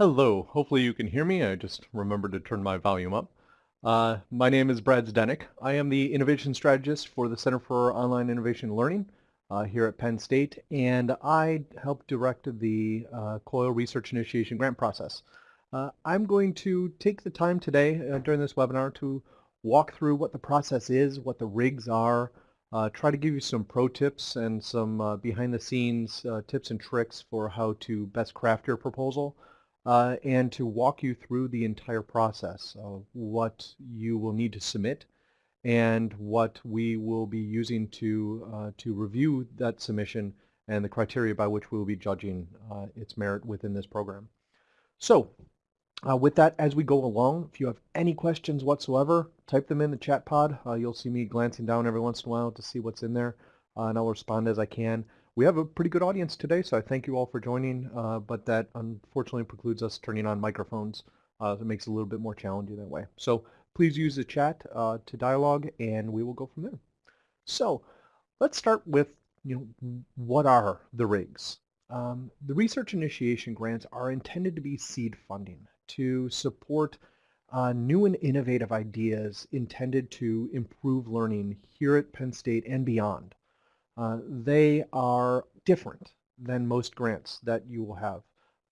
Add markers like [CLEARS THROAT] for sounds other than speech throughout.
Hello, hopefully you can hear me. I just remembered to turn my volume up. Uh, my name is Brad Zdenek. I am the Innovation Strategist for the Center for Online Innovation Learning uh, here at Penn State, and I help direct the uh, COIL Research Initiation Grant process. Uh, I'm going to take the time today uh, during this webinar to walk through what the process is, what the rigs are, uh, try to give you some pro tips and some behind-the-scenes tips and tricks for how to best craft your proposal uh, and to walk you through the entire process of what you will need to submit and what we will be using to, uh, to review that submission and the criteria by which we will be judging uh, its merit within this program. So uh, with that, as we go along, if you have any questions whatsoever, type them in the chat pod. Uh, you'll see me glancing down every once in a while to see what's in there, uh, and I'll respond as I can we have a pretty good audience today, so I thank you all for joining, uh, but that unfortunately precludes us turning on microphones. Uh, it makes it a little bit more challenging that way. So please use the chat uh, to dialogue, and we will go from there. So let's start with, you know, what are the rigs? Um, the research initiation grants are intended to be seed funding to support uh, new and innovative ideas intended to improve learning here at Penn State and beyond. Uh, they are different than most grants that you will have.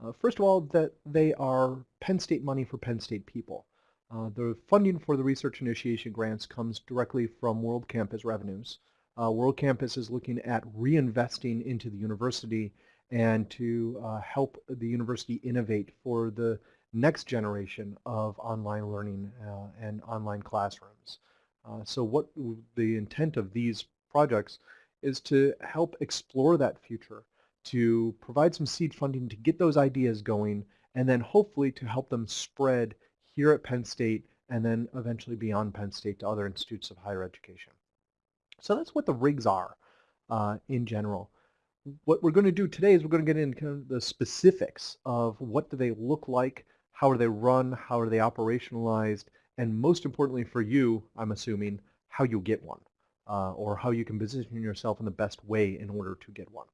Uh, first of all, that they are Penn State money for Penn State people. Uh, the funding for the research initiation grants comes directly from World Campus revenues. Uh, World Campus is looking at reinvesting into the university and to uh, help the university innovate for the next generation of online learning uh, and online classrooms. so what the intent of these projects is to help explore that future, to provide some seed funding to get those ideas going, and then hopefully to help them spread here at Penn State and then eventually beyond Penn State to other institutes of higher education. So that's what the rigs are uh, in general. What we're going to do today is we're going to get into the specifics of what do they look like, how are they run, how are they operationalized, and most importantly for you, I'm assuming, how you get one uh, or how you can position yourself in the best way in order to get one.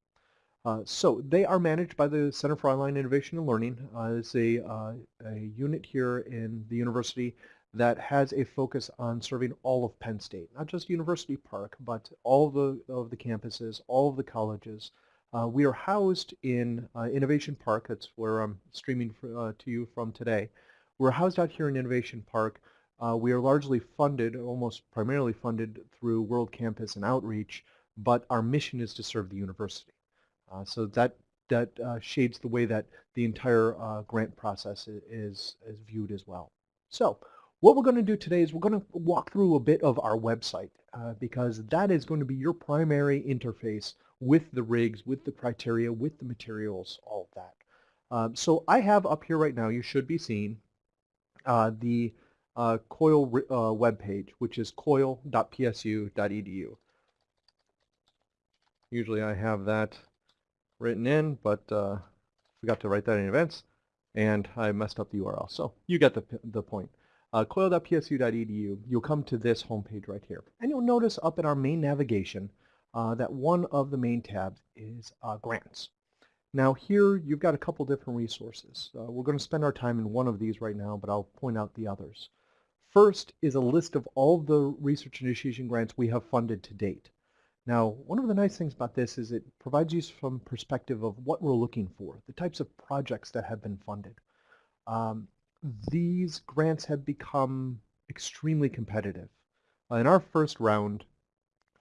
Uh, so they are managed by the Center for Online Innovation and Learning. Uh, it's a, uh, a unit here in the university that has a focus on serving all of Penn State, not just University Park, but all of the, of the campuses, all of the colleges. Uh, we are housed in uh, Innovation Park, that's where I'm streaming for, to you from today. We're housed out here in Innovation Park uh, we are largely funded, almost primarily funded through World Campus and Outreach, but our mission is to serve the university. Uh, so that that uh, shades the way that the entire uh, grant process is, is viewed as well. So what we're going to do today is we're going to walk through a bit of our website uh, because that is going to be your primary interface with the rigs, with the criteria, with the materials, all of that. Um, so I have up here right now, you should be seeing uh, the uh, COIL uh, webpage, which is coil.psu.edu. Usually I have that written in, but uh, forgot to write that in advance, and I messed up the URL. So you get the, the point. Uh, coil.psu.edu, you'll come to this homepage right here. And you'll notice up in our main navigation uh, that one of the main tabs is uh, grants. Now here you've got a couple different resources. Uh, we're going to spend our time in one of these right now, but I'll point out the others. First is a list of all the research initiation grants we have funded to date. Now, one of the nice things about this is it provides you some perspective of what we're looking for, the types of projects that have been funded. Um, these grants have become extremely competitive. Uh, in our first round,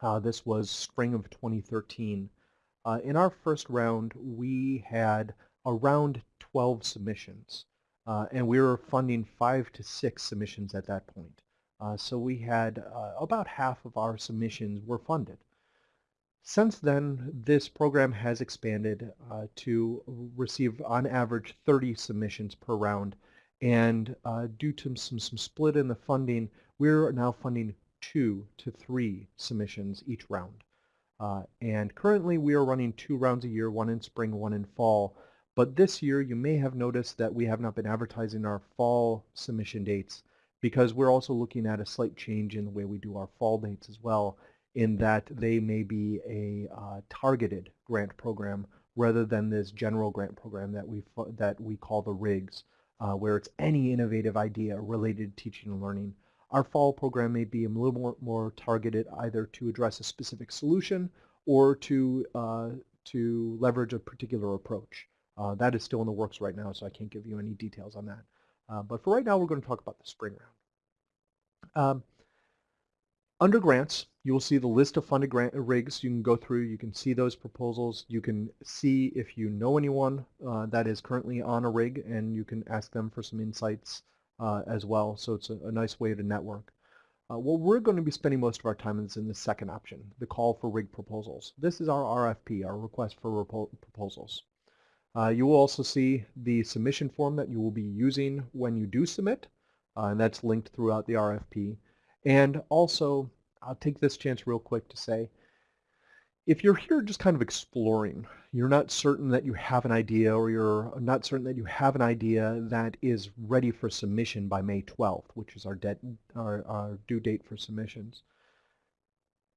uh, this was spring of 2013, uh, in our first round we had around 12 submissions. Uh, and we were funding five to six submissions at that point. Uh, so we had uh, about half of our submissions were funded. Since then, this program has expanded uh, to receive on average 30 submissions per round. And uh, due to some, some split in the funding, we're now funding two to three submissions each round. Uh, and currently we are running two rounds a year, one in spring, one in fall. But this year, you may have noticed that we have not been advertising our fall submission dates because we're also looking at a slight change in the way we do our fall dates as well in that they may be a uh, targeted grant program rather than this general grant program that we, that we call the RIGS, uh, where it's any innovative idea related to teaching and learning. Our fall program may be a little more, more targeted either to address a specific solution or to, uh, to leverage a particular approach. Uh, that is still in the works right now, so I can't give you any details on that. Uh, but for right now, we're going to talk about the spring round. Um, under grants, you will see the list of funded grant rigs you can go through. You can see those proposals. You can see if you know anyone uh, that is currently on a rig and you can ask them for some insights uh, as well. So it's a, a nice way to network. Uh, what we're going to be spending most of our time is in the second option, the call for rig proposals. This is our RFP, our request for proposals. Uh, you will also see the submission form that you will be using when you do submit, uh, and that's linked throughout the RFP. And also, I'll take this chance real quick to say, if you're here just kind of exploring, you're not certain that you have an idea or you're not certain that you have an idea that is ready for submission by May 12th, which is our, our, our due date for submissions.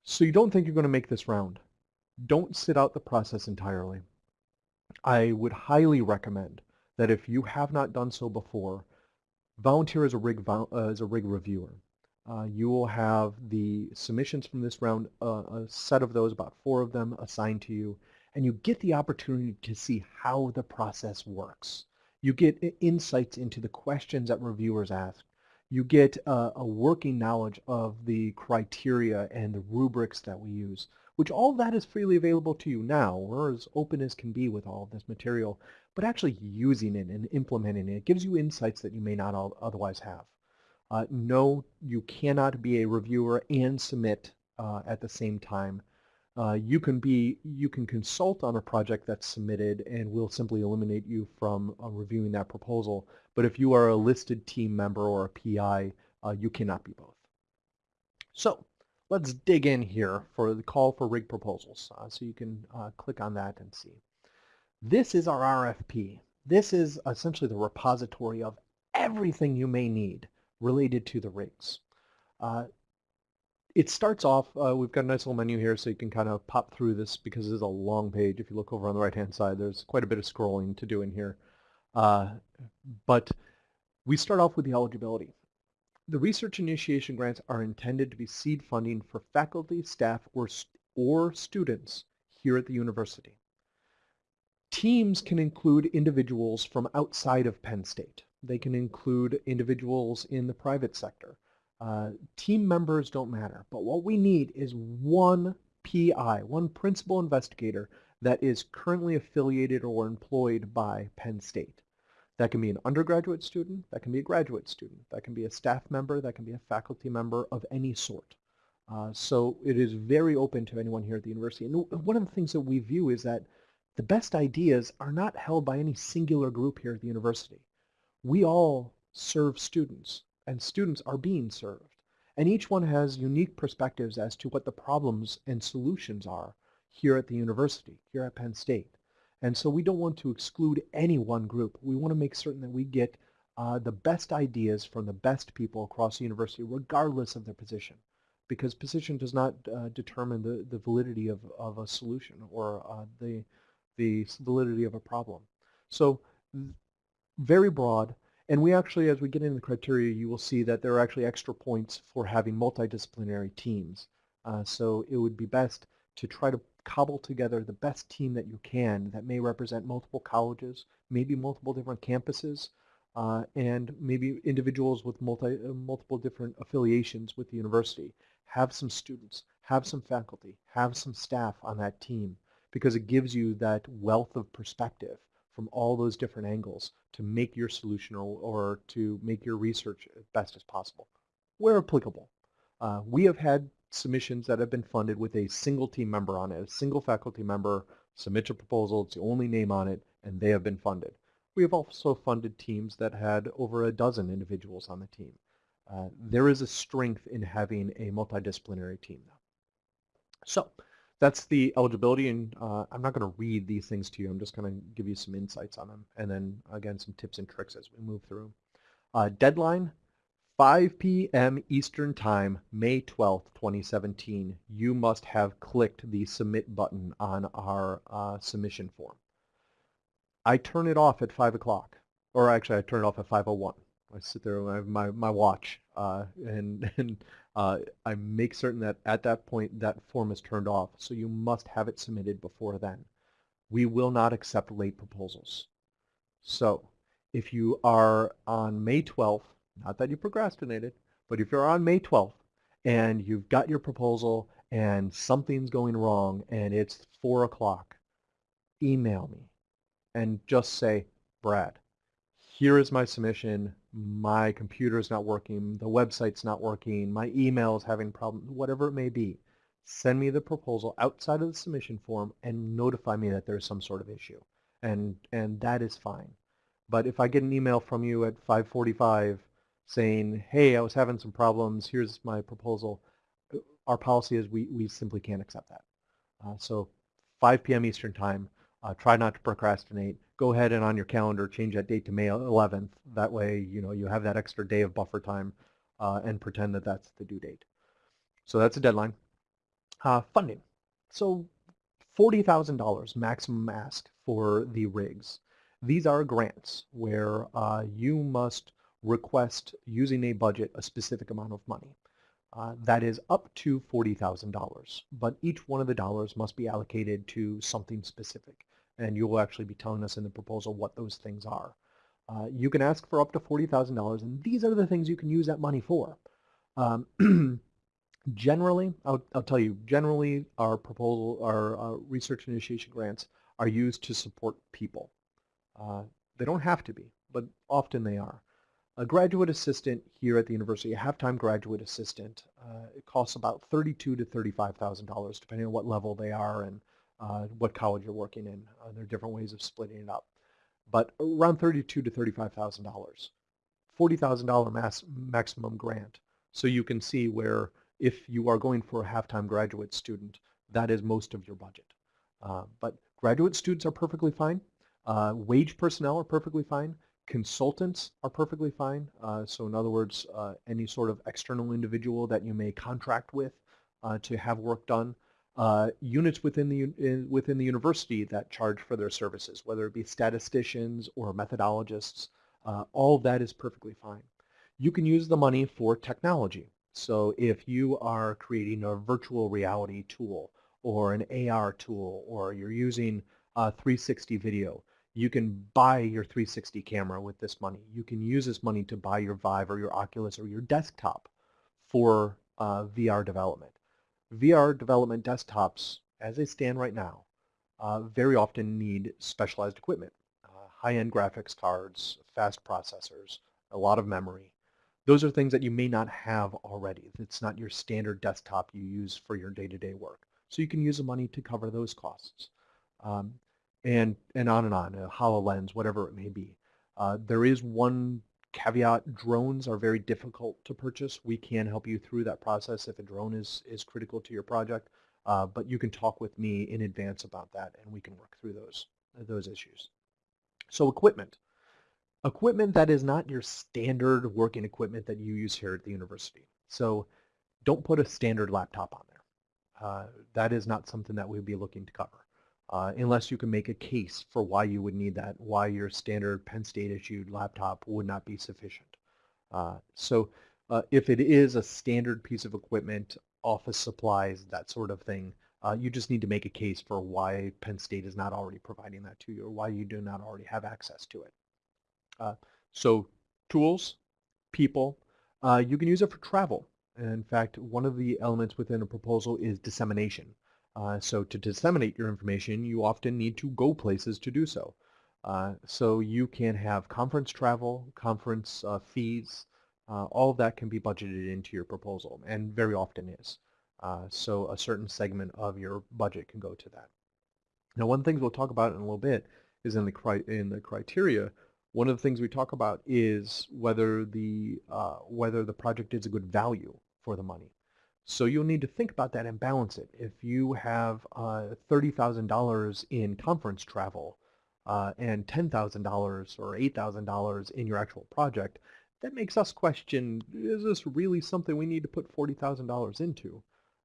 So you don't think you're going to make this round. Don't sit out the process entirely. I would highly recommend that if you have not done so before, volunteer as a rig, uh, as a rig reviewer. Uh, you will have the submissions from this round, uh, a set of those, about four of them assigned to you, and you get the opportunity to see how the process works. You get insights into the questions that reviewers ask. You get uh, a working knowledge of the criteria and the rubrics that we use, which all that is freely available to you now. We're as open as can be with all of this material, but actually using it and implementing it gives you insights that you may not otherwise have. Uh, no, you cannot be a reviewer and submit uh, at the same time. Uh, you can be you can consult on a project that's submitted and we'll simply eliminate you from uh, reviewing that proposal. But if you are a listed team member or a PI, uh, you cannot be both. So let's dig in here for the call for rig proposals. Uh, so you can click on that and see. This is our RFP. This is essentially the repository of everything you may need related to the rigs. Uh, it starts off, uh, we've got a nice little menu here so you can kind of pop through this because this is a long page. If you look over on the right hand side, there's quite a bit of scrolling to do in here. Uh, but we start off with the eligibility. The research initiation grants are intended to be seed funding for faculty, staff, or, or students here at the university. Teams can include individuals from outside of Penn State. They can include individuals in the private sector. Uh, team members don't matter, but what we need is one PI, one principal investigator that is currently affiliated or employed by Penn State. That can be an undergraduate student, that can be a graduate student, that can be a staff member, that can be a faculty member of any sort. Uh, so it is very open to anyone here at the university. And one of the things that we view is that the best ideas are not held by any singular group here at the university we all serve students, and students are being served. And each one has unique perspectives as to what the problems and solutions are here at the university, here at Penn State. And so we don't want to exclude any one group. We want to make certain that we get uh, the best ideas from the best people across the university, regardless of their position. Because position does not uh, determine the, the validity of, of a solution or uh, the, the validity of a problem. So very broad. And we actually, as we get into the criteria, you will see that there are actually extra points for having multidisciplinary teams. Uh, so it would be best to try to cobble together the best team that you can that may represent multiple colleges, maybe multiple different campuses, uh, and maybe individuals with multi, uh, multiple different affiliations with the university. Have some students, have some faculty, have some staff on that team because it gives you that wealth of perspective from all those different angles to make your solution or, or to make your research as best as possible, where applicable. Uh, we have had submissions that have been funded with a single team member on it, a single faculty member submits a proposal, it's the only name on it, and they have been funded. We have also funded teams that had over a dozen individuals on the team. Uh, there is a strength in having a multidisciplinary team though. So that's the eligibility, and uh, I'm not going to read these things to you. I'm just going to give you some insights on them, and then again some tips and tricks as we move through. Uh, deadline, 5 p.m. Eastern Time, May 12, 2017. You must have clicked the submit button on our uh, submission form. I turn it off at 5 o'clock. Or actually, I turn it off at 5.01. I sit there with my, my watch uh, and, [LAUGHS] and uh, I make certain that at that point that form is turned off. So you must have it submitted before then. We will not accept late proposals. So if you are on May 12th, not that you procrastinated, but if you're on May 12th and you've got your proposal and something's going wrong and it's 4 o'clock, email me and just say, Brad, here is my submission, my computer's not working, the website's not working, my email is having problems, whatever it may be. Send me the proposal outside of the submission form and notify me that there's some sort of issue. And, and that is fine. But if I get an email from you at 545 saying, hey, I was having some problems, here's my proposal, our policy is we, we simply can't accept that. Uh, so 5 p.m. Eastern Time, uh, try not to procrastinate. Go ahead and on your calendar change that date to May 11th. That way, you know, you have that extra day of buffer time uh, and pretend that that's the due date. So that's a deadline. Uh, funding. So $40,000 maximum ask for the rigs. These are grants where uh, you must request using a budget a specific amount of money. Uh, that is up to $40,000, but each one of the dollars must be allocated to something specific and you will actually be telling us in the proposal what those things are. Uh, you can ask for up to $40,000, and these are the things you can use that money for. Um, [CLEARS THROAT] generally, I'll, I'll, tell you, generally our proposal, our uh, research initiation grants are used to support people. Uh, they don't have to be, but often they are. A graduate assistant here at the university, a half-time graduate assistant, uh, it costs about thirty-two to $35,000, depending on what level they are and uh, what college you're working in. Uh, there are different ways of splitting it up. But around thirty-two to $35,000. $40,000 mass, maximum grant. So you can see where if you are going for a half-time graduate student, that is most of your budget. Uh, but graduate students are perfectly fine. Uh, wage personnel are perfectly fine. Consultants are perfectly fine. Uh, so in other words, uh, any sort of external individual that you may contract with uh, to have work done uh, units within the, in, within the university that charge for their services, whether it be statisticians or methodologists, uh, all of that is perfectly fine. You can use the money for technology. So if you are creating a virtual reality tool or an AR tool or you're using 360 video, you can buy your 360 camera with this money. You can use this money to buy your Vive or your Oculus or your desktop for uh, VR development. VR development desktops, as they stand right now, uh, very often need specialized equipment. Uh, high-end graphics cards, fast processors, a lot of memory. Those are things that you may not have already. It's not your standard desktop you use for your day-to-day -day work. So you can use the money to cover those costs. Um, and, and on and on, a HoloLens, whatever it may be. Uh, there is one caveat, drones are very difficult to purchase. We can help you through that process if a drone is, is critical to your project, uh, but you can talk with me in advance about that and we can work through those, those issues. So equipment. Equipment that is not your standard working equipment that you use here at the university. So don't put a standard laptop on there. Uh, that is not something that we'd be looking to cover uh, unless you can make a case for why you would need that, why your standard Penn State issued laptop would not be sufficient. Uh, so uh, if it is a standard piece of equipment, office supplies, that sort of thing, uh, you just need to make a case for why Penn State is not already providing that to you or why you do not already have access to it. Uh, so tools, people, uh, you can use it for travel. In fact, one of the elements within a proposal is dissemination. Uh, so to disseminate your information, you often need to go places to do so. Uh, so you can have conference travel, conference uh, fees, uh, all of that can be budgeted into your proposal, and very often is. Uh, so a certain segment of your budget can go to that. Now one of the things we'll talk about in a little bit is in the, in the criteria, one of the things we talk about is whether the, uh, whether the project is a good value for the money. So you'll need to think about that and balance it. If you have uh, $30,000 in conference travel uh, and $10,000 or $8,000 in your actual project, that makes us question, is this really something we need to put $40,000 into?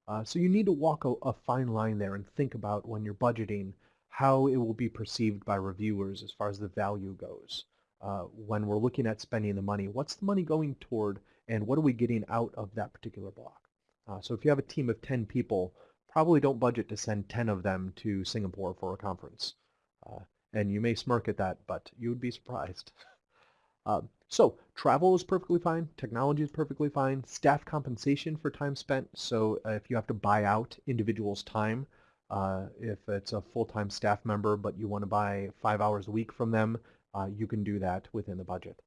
Uh, so you need to walk a, a, fine line there and think about when you're budgeting how it will be perceived by reviewers as far as the value goes. Uh, when we're looking at spending the money, what's the money going toward and what are we getting out of that particular block? Uh, so if you have a team of 10 people, probably don't budget to send 10 of them to Singapore for a conference. Uh, and you may smirk at that, but you would be surprised. Uh, [LAUGHS] so travel is perfectly fine. Technology is perfectly fine. Staff compensation for time spent. So if you have to buy out individuals' time, uh, if it's a full-time staff member but you want to buy five hours a week from them, uh, you can do that within the budget.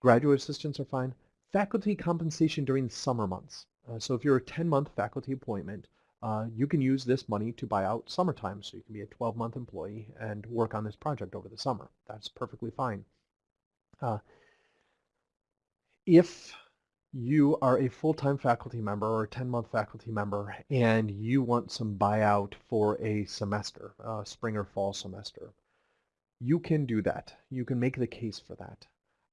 Graduate assistants are fine. Faculty compensation during the summer months. Uh, so if you're a 10-month faculty appointment, uh, you can use this money to buy out summertime. So you can be a 12-month employee and work on this project over the summer. That's perfectly fine. Uh, if you are a full-time faculty member or a 10-month faculty member and you want some buyout for a semester, uh, spring or fall semester, you can do that. You can make the case for that.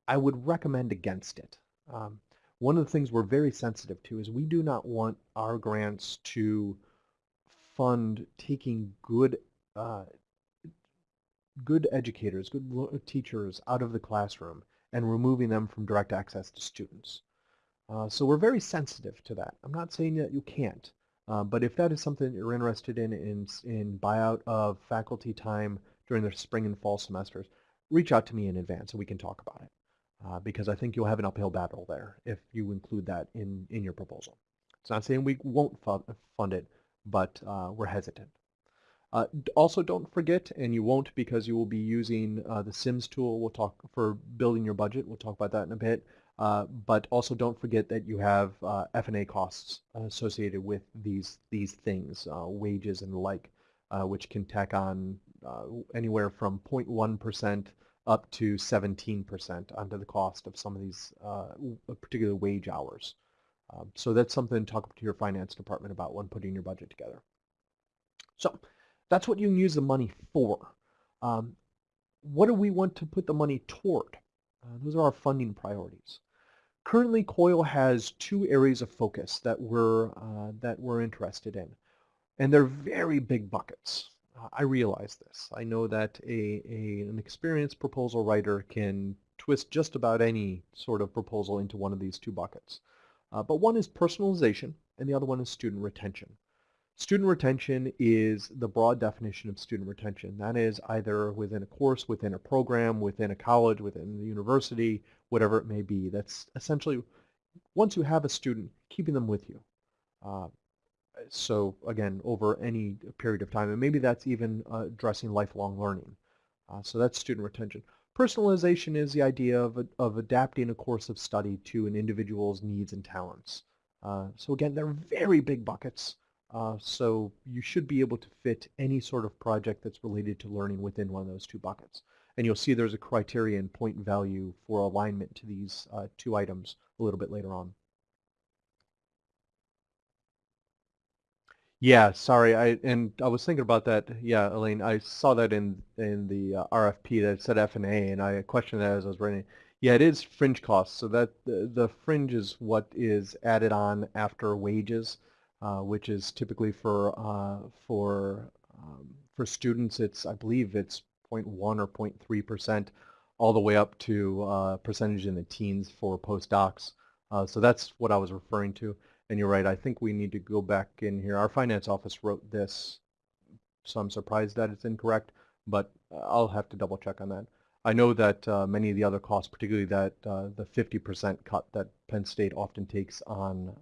I would recommend against it. Um, one of the things we're very sensitive to is we do not want our grants to fund taking good uh, good educators, good teachers out of the classroom and removing them from direct access to students. Uh, so we're very sensitive to that. I'm not saying that you can't, uh, but if that is something that you're interested in, in, in buyout of faculty time during the spring and fall semesters, reach out to me in advance and we can talk about it uh, because I think you'll have an uphill battle there if you include that in, in your proposal. It's not saying we won't fund it, but uh, we're hesitant. Uh, also, don't forget, and you won't because you will be using uh, the SIMS tool. We'll talk for building your budget. We'll talk about that in a bit. Uh, but also don't forget that you have uh, F&A costs associated with these these things, wages and the like, which can tack on anywhere from 0.1% up to 17% onto the cost of some of these particular wage hours. Um, so that's something to talk to your finance department about when putting your budget together. So that's what you can use the money for. Um, what do we want to put the money toward? Uh, those are our funding priorities. Currently, COIL has two areas of focus that we're, uh, that we're interested in, and they're very big buckets. Uh, I realize this. I know that a, a, an experienced proposal writer can twist just about any sort of proposal into one of these two buckets. Uh, but one is personalization, and the other one is student retention. Student retention is the broad definition of student retention. That is either within a course, within a program, within a college, within the university, whatever it may be. That's essentially, once you have a student, keeping them with you. Uh, so again, over any period of time. And maybe that's even uh, addressing lifelong learning. Uh, so that's student retention. Personalization is the idea of, of adapting a course of study to an individual's needs and talents. Uh, so again, they're very big buckets. Uh, so you should be able to fit any sort of project that's related to learning within one of those two buckets. And you'll see there's a criterion point value for alignment to these uh, two items a little bit later on. Yeah, sorry. I and I was thinking about that. Yeah, Elaine, I saw that in in the uh, RFP that said F and A, and I questioned that as I was writing. Yeah, it is fringe costs. So that the, the fringe is what is added on after wages. Uh, which is typically for uh, for um, for students. It's I believe it's 0.1 or 0.3 percent, all the way up to uh, percentage in the teens for postdocs. Uh, so that's what I was referring to. And you're right. I think we need to go back in here. Our finance office wrote this, so I'm surprised that it's incorrect. But I'll have to double check on that. I know that uh, many of the other costs, particularly that uh, the 50% cut that Penn State often takes on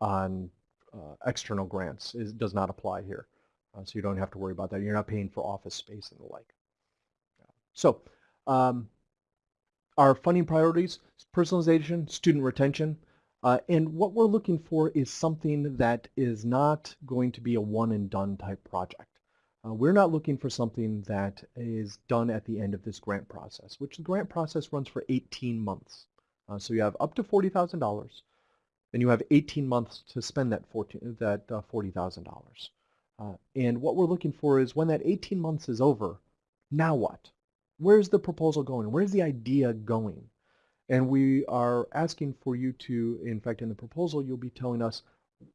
on uh, external grants is, does not apply here. Uh, so you don't have to worry about that. You're not paying for office space and the like. So um, our funding priorities, personalization, student retention, uh, and what we're looking for is something that is not going to be a one and done type project. Uh, we're not looking for something that is done at the end of this grant process, which the grant process runs for 18 months. Uh, so you have up to $40,000 then you have 18 months to spend that, 14, that uh, $40,000. Uh, and what we're looking for is when that 18 months is over, now what? Where's the proposal going? Where's the idea going? And we are asking for you to, in fact, in the proposal, you'll be telling us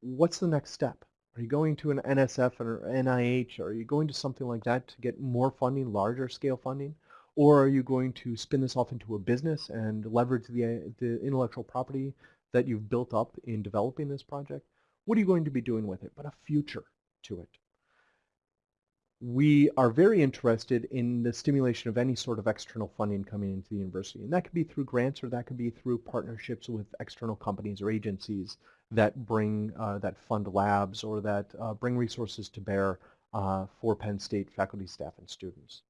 what's the next step? Are you going to an NSF or NIH? Are you going to something like that to get more funding, larger scale funding? Or are you going to spin this off into a business and leverage the, the intellectual property that you've built up in developing this project? What are you going to be doing with it? But a future to it. We are very interested in the stimulation of any sort of external funding coming into the university. And that could be through grants or that could be through partnerships with external companies or agencies that bring, uh, that fund labs or that uh, bring resources to bear uh, for Penn State faculty, staff, and students.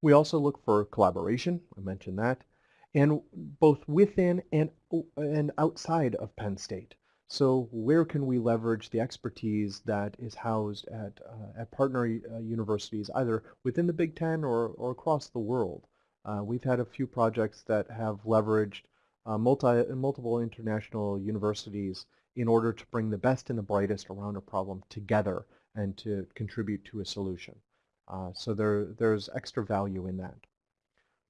We also look for collaboration, I mentioned that, and both within and, and outside of Penn State. So where can we leverage the expertise that is housed at, uh, at partner uh, universities, either within the Big Ten or, or across the world? Uh, we've had a few projects that have leveraged uh, multi, multiple international universities in order to bring the best and the brightest around a problem together and to contribute to a solution. Uh, so there, there's extra value in that.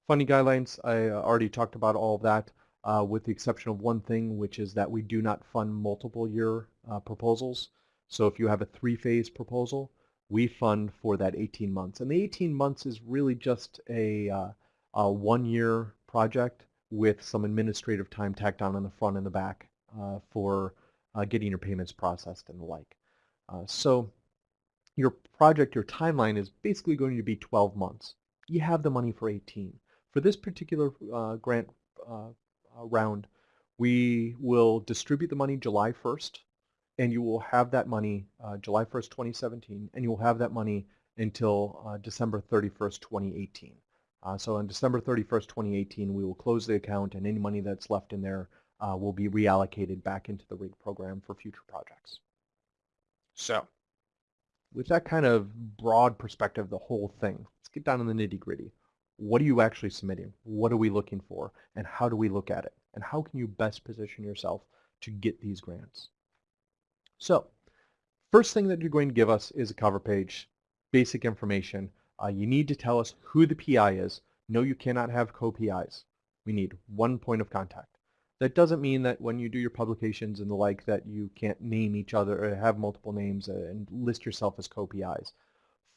Funding guidelines, I uh, already talked about all of that uh, with the exception of one thing, which is that we do not fund multiple year uh, proposals. So if you have a three-phase proposal, we fund for that 18 months. And the 18 months is really just a, uh, a one-year project with some administrative time tacked on in the front and the back uh, for uh, getting your payments processed and the like. Uh, so your project, your timeline is basically going to be 12 months. You have the money for 18. For this particular grant uh, round, we will distribute the money July 1st, and you will have that money uh, July 1st, 2017, and you will have that money until December 31st, 2018. Uh, so on December 31st, 2018, we will close the account and any money that's left in there uh, will be reallocated back into the RIG program for future projects. So with that kind of broad perspective, the whole thing, let's get down in the nitty gritty. What are you actually submitting? What are we looking for? And how do we look at it? And how can you best position yourself to get these grants? So first thing that you're going to give us is a cover page, basic information uh, you need to tell us who the PI is. No, you cannot have co-PIs. We need one point of contact. That doesn't mean that when you do your publications and the like that you can't name each other or have multiple names and list yourself as co-PIs.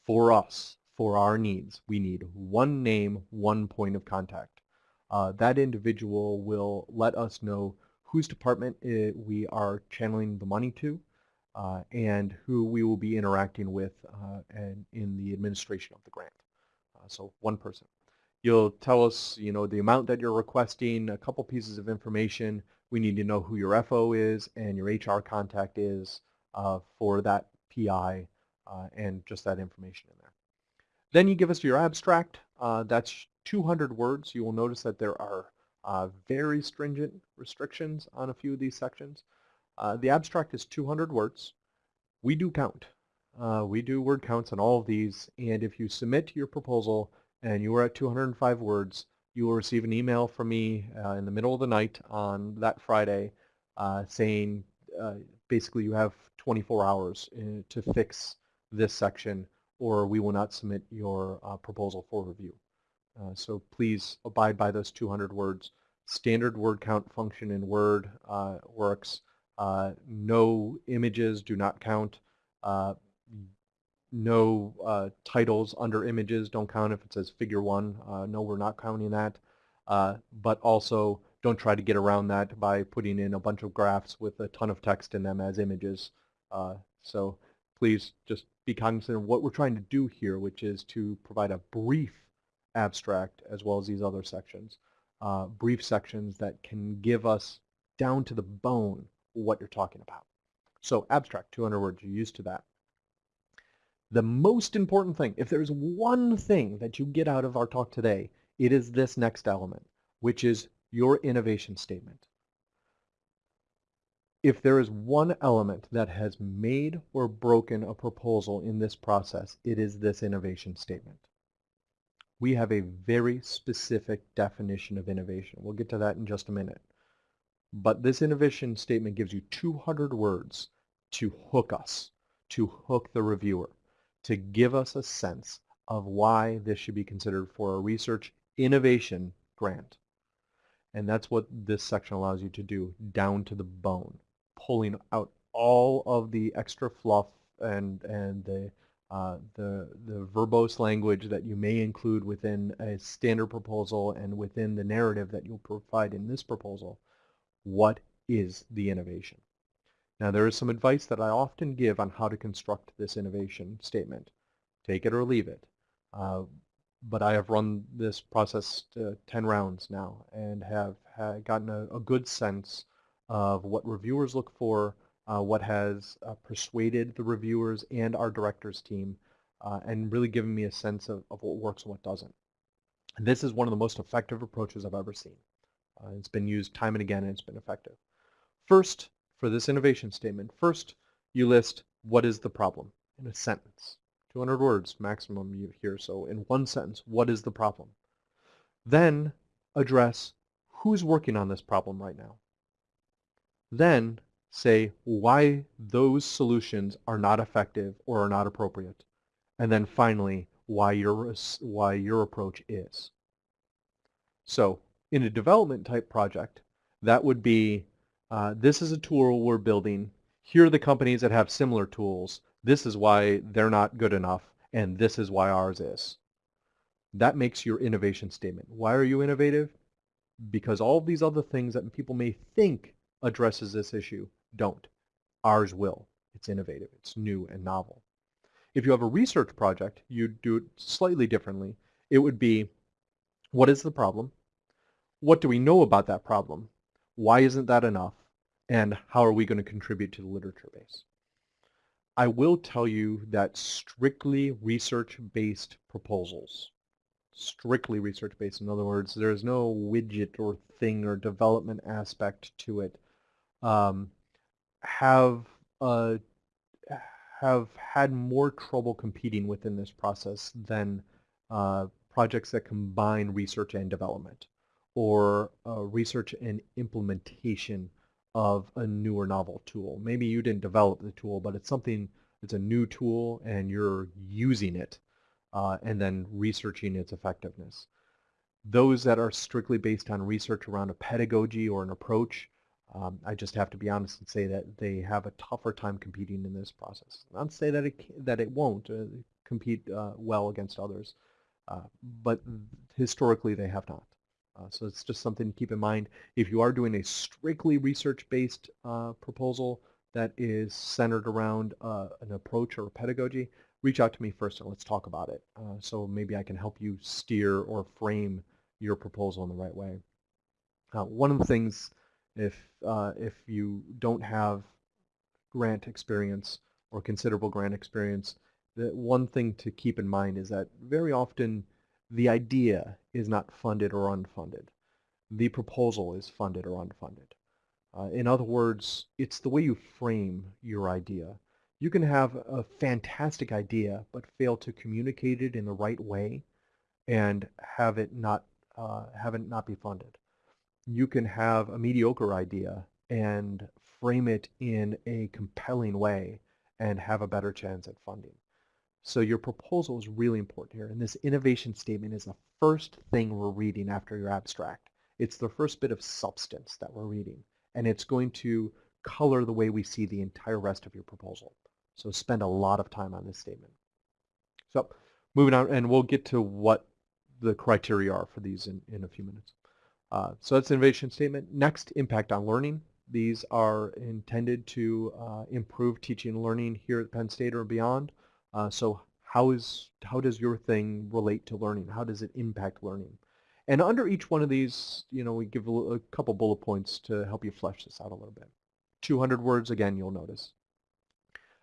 For us, for our needs, we need one name, one point of contact. Uh, that individual will let us know whose department it, we are channeling the money to, uh, and who we will be interacting with uh, and in the administration of the grant. Uh, so one person. You'll tell us, you know, the amount that you're requesting, a couple pieces of information. We need to know who your FO is and your HR contact is uh, for that PI uh, and just that information in there. Then you give us your abstract. Uh, that's 200 words. You will notice that there are very stringent restrictions on a few of these sections. Uh, the abstract is 200 words. We do count. Uh, we do word counts on all of these, and if you submit your proposal and you are at 205 words, you will receive an email from me uh, in the middle of the night on that Friday uh, saying uh, basically you have 24 hours in, uh, to fix this section or we will not submit your proposal for review. so please abide by those 200 words. Standard word count function in Word works. Uh, no images do not count. Uh, no uh, titles under images don't count if it says figure one. Uh, no, we're not counting that. Uh, but also don't try to get around that by putting in a bunch of graphs with a ton of text in them as images. Uh, so please just be cognizant of what we're trying to do here, which is to provide a brief abstract as well as these other sections. Uh, brief sections that can give us down to the bone what you're talking about. So abstract, 200 words, you're used to that. The most important thing, if there's one thing that you get out of our talk today, it is this next element, which is your innovation statement. If there is one element that has made or broken a proposal in this process, it is this innovation statement. We have a very specific definition of innovation. We'll get to that in just a minute. But this innovation statement gives you 200 words to hook us, to hook the reviewer, to give us a sense of why this should be considered for a research innovation grant. And that's what this section allows you to do, down to the bone, pulling out all of the extra fluff and, and the, uh, the, the verbose language that you may include within a standard proposal and within the narrative that you'll provide in this proposal, what is the innovation? Now there is some advice that I often give on how to construct this innovation statement. Take it or leave it. Uh, but I have run this process 10 rounds now and have, have gotten a, a, good sense of what reviewers look for, uh, what has uh, persuaded the reviewers and our directors team, uh, and really given me a sense of, of what works and what doesn't. And this is one of the most effective approaches I've ever seen. It's been used time and again and it's been effective. First, for this innovation statement, first you list what is the problem in a sentence. 200 words maximum you here, so in one sentence, what is the problem? Then address who's working on this problem right now. Then say why those solutions are not effective or are not appropriate. And then finally, why your, why your approach is. So in a development type project, that would be uh, this is a tool we're building. Here are the companies that have similar tools. This is why they're not good enough, and this is why ours is. That makes your innovation statement. Why are you innovative? Because all these other things that people may think addresses this issue don't. Ours will. It's innovative. It's new and novel. If you have a research project, you do it slightly differently. It would be, what is the problem? What do we know about that problem? Why isn't that enough? and how are we going to contribute to the literature base. I will tell you that strictly research-based proposals, strictly research-based, in other words, there's no widget or thing or development aspect to it, um, have uh, have had more trouble competing within this process than uh, projects that combine research and development or uh, research and implementation of a newer novel tool. Maybe you didn't develop the tool, but it's something, it's a new tool and you're using it uh, and then researching its effectiveness. Those that are strictly based on research around a pedagogy or an approach, um, I just have to be honest and say that they have a tougher time competing in this process. Not say that it, that it won't uh, compete uh, well against others, uh, but historically they have not. Uh, so it's just something to keep in mind. If you are doing a strictly research-based uh, proposal that is centered around uh, an approach or a pedagogy, reach out to me first and let's talk about it. So maybe I can help you steer or frame your proposal in the right way. One of the things, if, uh, if you don't have grant experience or considerable grant experience, the one thing to keep in mind is that very often the idea is not funded or unfunded. The proposal is funded or unfunded. Uh, in other words, it's the way you frame your idea. You can have a fantastic idea but fail to communicate it in the right way and have it not uh, have it not be funded. You can have a mediocre idea and frame it in a compelling way and have a better chance at funding. So your proposal is really important here. And this innovation statement is the first thing we're reading after your abstract. It's the first bit of substance that we're reading. And it's going to color the way we see the entire rest of your proposal. So spend a lot of time on this statement. So moving on, and we'll get to what the criteria are for these in, in a few minutes. Uh, so that's innovation statement. Next, impact on learning. These are intended to uh, improve teaching and learning here at Penn State or beyond. Uh, so how is how does your thing relate to learning? How does it impact learning? And under each one of these, you know, we give a, a couple bullet points to help you flesh this out a little bit. 200 words, again, you'll notice.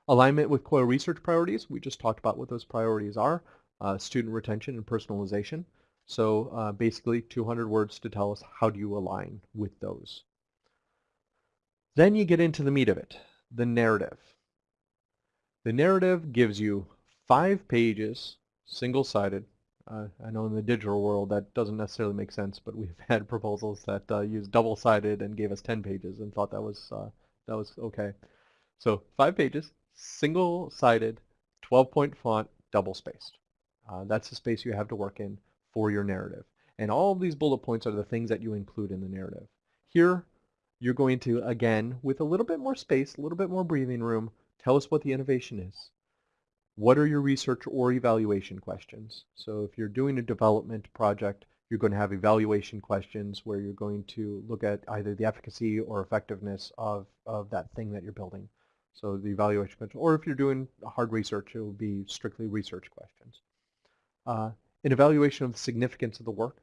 Alignment with COIL research priorities. We just talked about what those priorities are. Uh, student retention and personalization. So uh, basically 200 words to tell us how do you align with those. Then you get into the meat of it, the narrative. The narrative gives you five pages, single-sided. Uh, I know in the digital world that doesn't necessarily make sense, but we've [LAUGHS] had proposals that uh, used double-sided and gave us 10 pages and thought that was uh, that was okay. So five pages, single-sided, 12-point font, double-spaced. Uh, that's the space you have to work in for your narrative. And all of these bullet points are the things that you include in the narrative. Here, you're going to, again, with a little bit more space, a little bit more breathing room, tell us what the innovation is. What are your research or evaluation questions? So if you're doing a development project, you're going to have evaluation questions where you're going to look at either the efficacy or effectiveness of, of that thing that you're building. So the evaluation question, or if you're doing hard research, it will be strictly research questions. Uh, an evaluation of the significance of the work,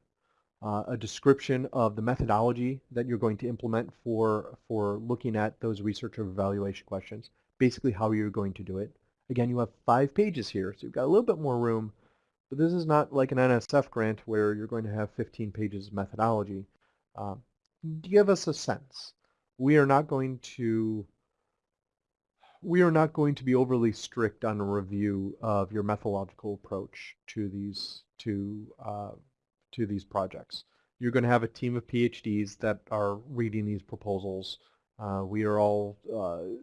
uh, a description of the methodology that you're going to implement for, for looking at those research or evaluation questions, basically how you're going to do it. Again, you have five pages here, so you've got a little bit more room, but this is not like an NSF grant where you're going to have 15 pages of methodology. Uh, give us a sense. We are not going to we are not going to be overly strict on a review of your methodological approach to these to uh, to these projects. You're going to have a team of PhDs that are reading these proposals. Uh, we are all uh,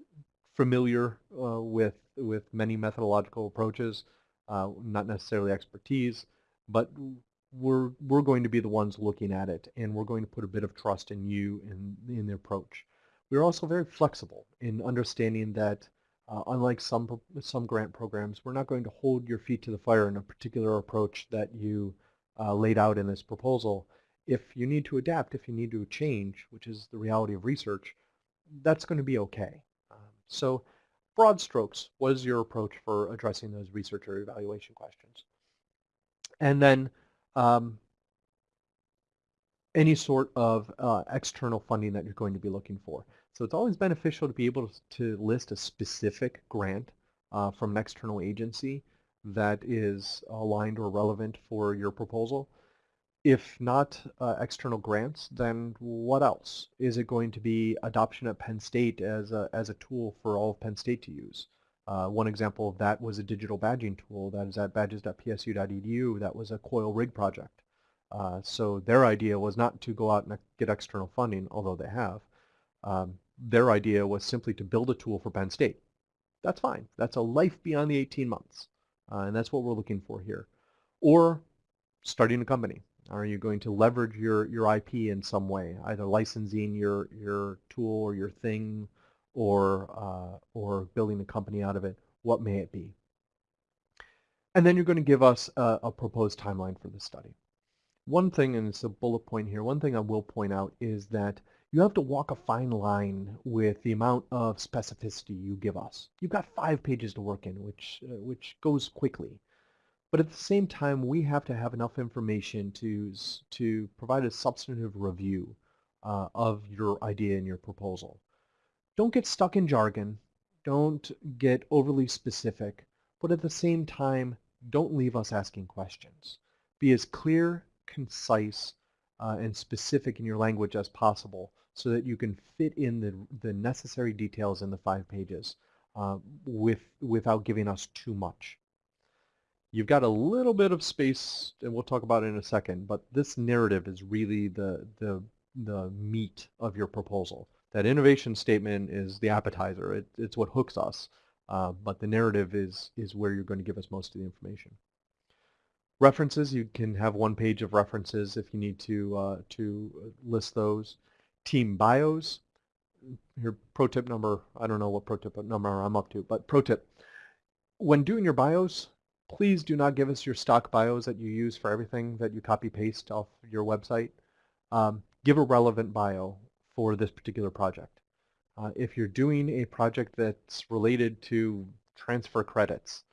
familiar uh, with with many methodological approaches, uh, not necessarily expertise, but we're we're going to be the ones looking at it, and we're going to put a bit of trust in you in in the approach. We're also very flexible in understanding that uh, unlike some some grant programs, we're not going to hold your feet to the fire in a particular approach that you uh, laid out in this proposal. If you need to adapt, if you need to change, which is the reality of research, that's going to be okay. Um, so broad strokes, what is your approach for addressing those research or evaluation questions? And then um, any sort of uh, external funding that you're going to be looking for. So it's always beneficial to be able to list a specific grant uh, from an external agency that is aligned or relevant for your proposal. If not uh, external grants, then what else? Is it going to be adoption at Penn State as a, as a tool for all of Penn State to use? Uh, one example of that was a digital badging tool that is at badges.psu.edu. That was a coil rig project. Uh, so their idea was not to go out and get external funding, although they have. Um, their idea was simply to build a tool for Penn State. That's fine. That's a life beyond the 18 months. Uh, and that's what we're looking for here. Or starting a company. Are you going to leverage your, your IP in some way, either licensing your, your tool or your thing or, uh, or building a company out of it? What may it be? And then you're going to give us a, a proposed timeline for the study. One thing, and it's a bullet point here, one thing I will point out is that you have to walk a fine line with the amount of specificity you give us. You've got five pages to work in, which, uh, which goes quickly. But at the same time, we have to have enough information to, to provide a substantive review uh, of your idea and your proposal. Don't get stuck in jargon. Don't get overly specific. But at the same time, don't leave us asking questions. Be as clear, concise, uh, and specific in your language as possible so that you can fit in the, the necessary details in the five pages uh, with, without giving us too much. You've got a little bit of space, and we'll talk about it in a second, but this narrative is really the, the, the meat of your proposal. That innovation statement is the appetizer. It, it's what hooks us, uh, but the narrative is, is where you're going to give us most of the information. References, you can have one page of references if you need to, uh, to list those team bios. Here, pro tip number, I don't know what pro tip number I'm up to, but pro tip. When doing your bios, please do not give us your stock bios that you use for everything that you copy paste off your website. Um, give a relevant bio for this particular project. Uh, if you're doing a project that's related to transfer credits,